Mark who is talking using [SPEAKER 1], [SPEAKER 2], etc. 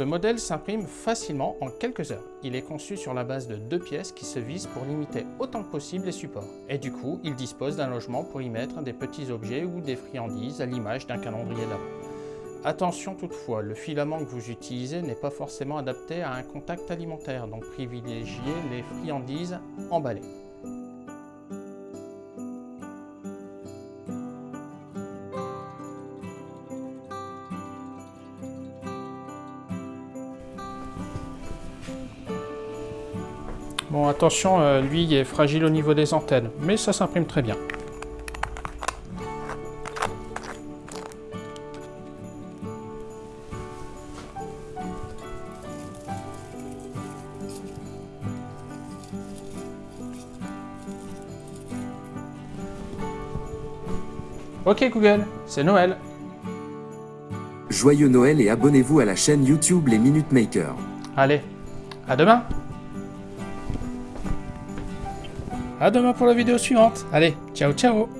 [SPEAKER 1] Ce modèle s'imprime facilement en quelques heures. Il est conçu sur la base de deux pièces qui se visent pour limiter autant que possible les supports. Et du coup, il dispose d'un logement pour y mettre des petits objets ou des friandises à l'image d'un calendrier d'avant. Attention toutefois, le filament que vous utilisez n'est pas forcément adapté à un contact alimentaire, donc privilégiez les friandises emballées. Bon, attention, euh, lui il est fragile au niveau des antennes, mais ça s'imprime très bien. Ok Google, c'est Noël.
[SPEAKER 2] Joyeux Noël et abonnez-vous à la chaîne YouTube Les Minute Makers.
[SPEAKER 1] Allez, à demain À demain pour la vidéo suivante. Allez, ciao ciao